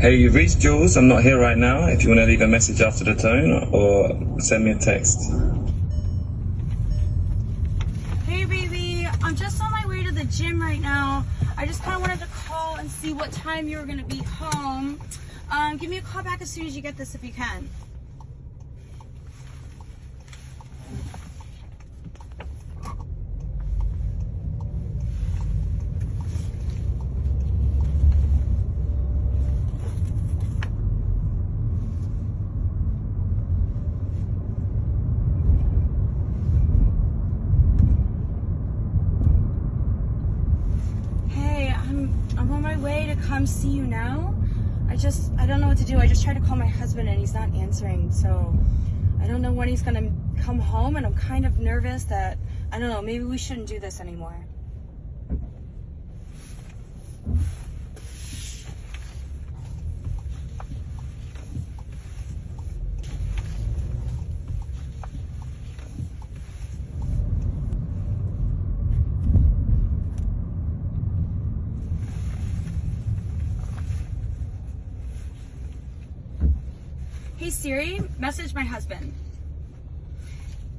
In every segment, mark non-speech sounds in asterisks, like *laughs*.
Hey, you've reached Jules. I'm not here right now. If you want to leave a message after the tone or send me a text. Hey, baby. I'm just on my way to the gym right now. I just kind of wanted to call and see what time you were going to be home. Um, give me a call back as soon as you get this if you can. Hey, I'm on my way to come see you now. I just I don't know what to do. I just tried to call my husband and he's not answering. So I don't know when he's gonna come home and I'm kind of nervous that I don't know, maybe we shouldn't do this anymore. Hey Siri, message my husband.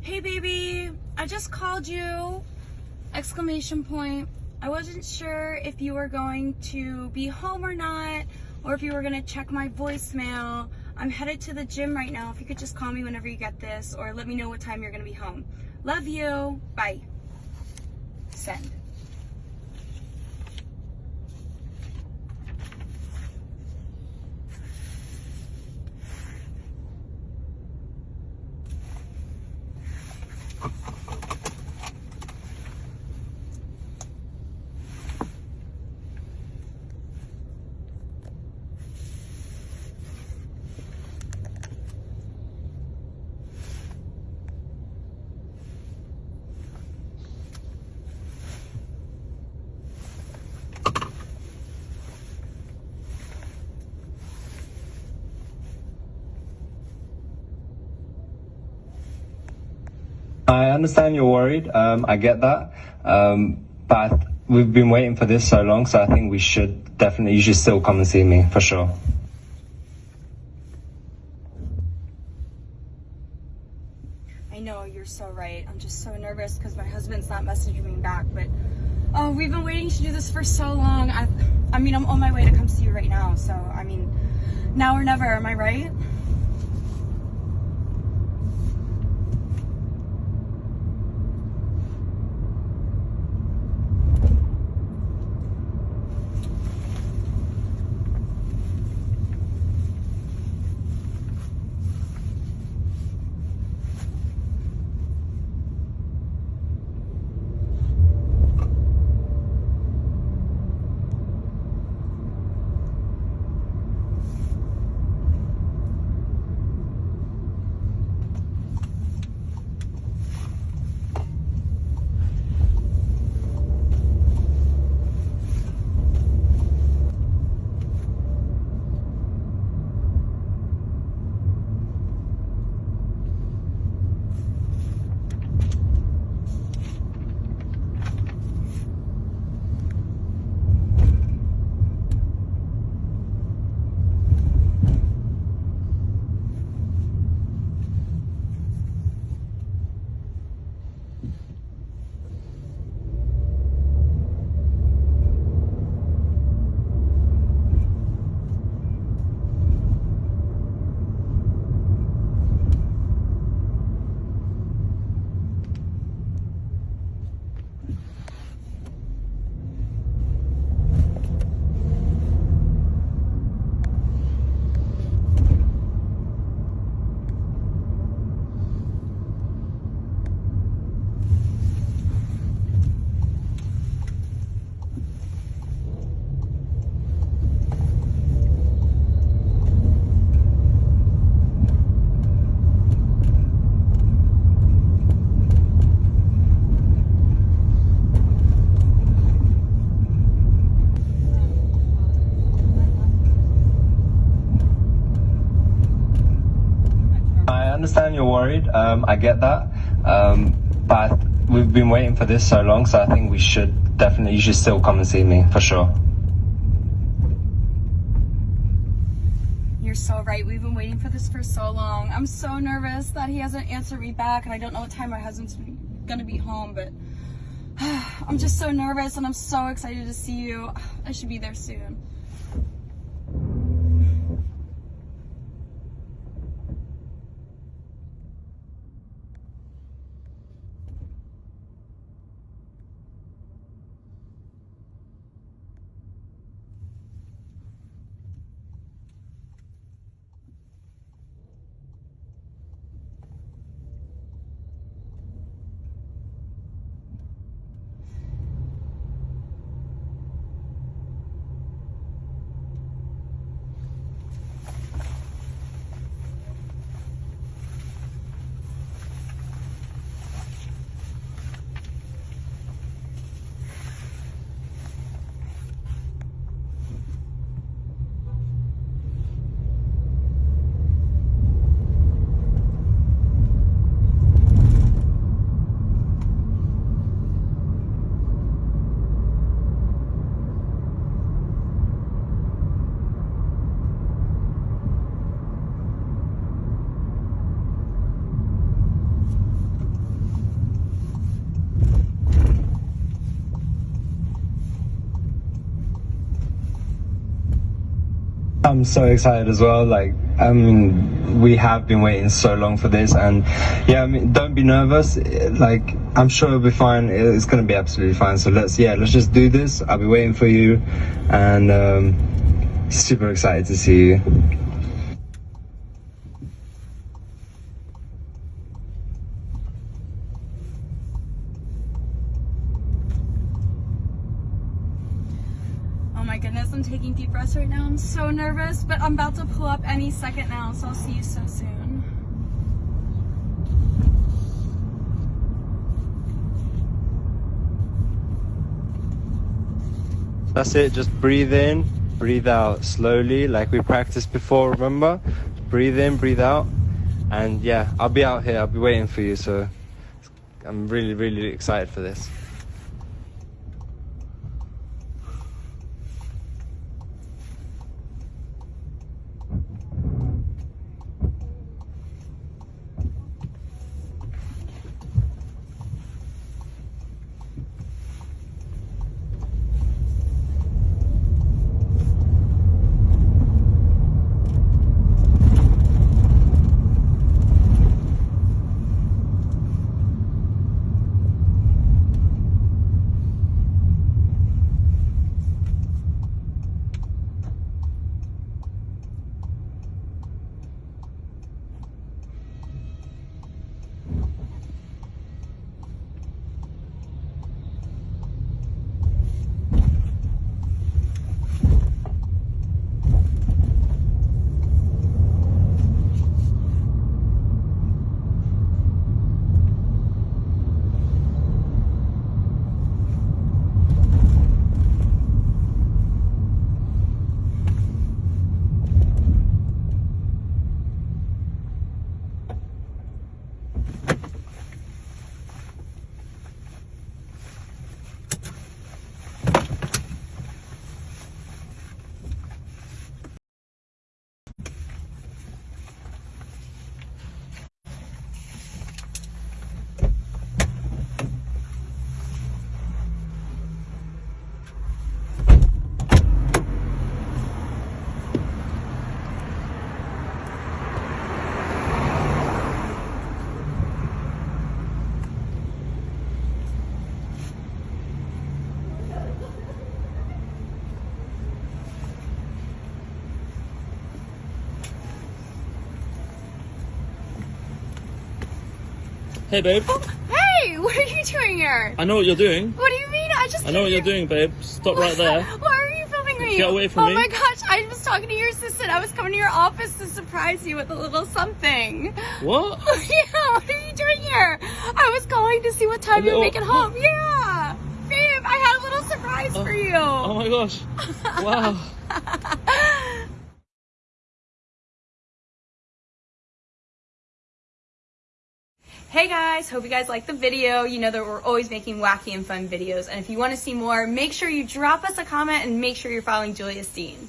Hey baby, I just called you. Exclamation point. I wasn't sure if you were going to be home or not, or if you were gonna check my voicemail. I'm headed to the gym right now. If you could just call me whenever you get this, or let me know what time you're gonna be home. Love you. Bye. Send. I understand you're worried. Um, I get that. Um, but we've been waiting for this so long, so I think we should definitely, you should still come and see me for sure. I know you're so right. I'm just so nervous because my husband's not messaging me back. But oh, we've been waiting to do this for so long. I, I mean, I'm on my way to come see you right now. So I mean, now or never. Am I right? You're worried. Um, I get that. Um, but we've been waiting for this so long, so I think we should definitely, you should still come and see me for sure. You're so right. We've been waiting for this for so long. I'm so nervous that he hasn't answered me back, and I don't know what time my husband's gonna be home, but *sighs* I'm just so nervous and I'm so excited to see you. I should be there soon. I'm so excited as well. Like, I mean, we have been waiting so long for this, and yeah, I mean, don't be nervous. Like, I'm sure it'll be fine. It's gonna be absolutely fine. So let's, yeah, let's just do this. I'll be waiting for you, and um, super excited to see you. Oh my goodness, I'm taking deep breaths right now. I'm so nervous, but I'm about to pull up any second now, so I'll see you so soon. That's it. Just breathe in, breathe out slowly, like we practiced before. Remember? Breathe in, breathe out, and yeah, I'll be out here. I'll be waiting for you. So I'm really, really excited for this. Hey, babe. Oh, hey, what are you doing here? I know what you're doing. What do you mean? I just I know what you're doing, babe. Stop right *laughs* there. Why are you filming me? Get away from oh me. Oh my gosh, I was talking to your assistant. I was coming to your office to surprise you with a little something. What? *laughs* yeah, what are you doing here? I was calling to see what time you were little- making home. Yeah. Babe, I had a little surprise oh, for you. Oh my gosh. *laughs* Wow. Hey guys, hope you guys liked the video. You know that we're always making wacky and fun videos. And if you want to see more, make sure you drop us a comment and make sure you're following Julia Steen.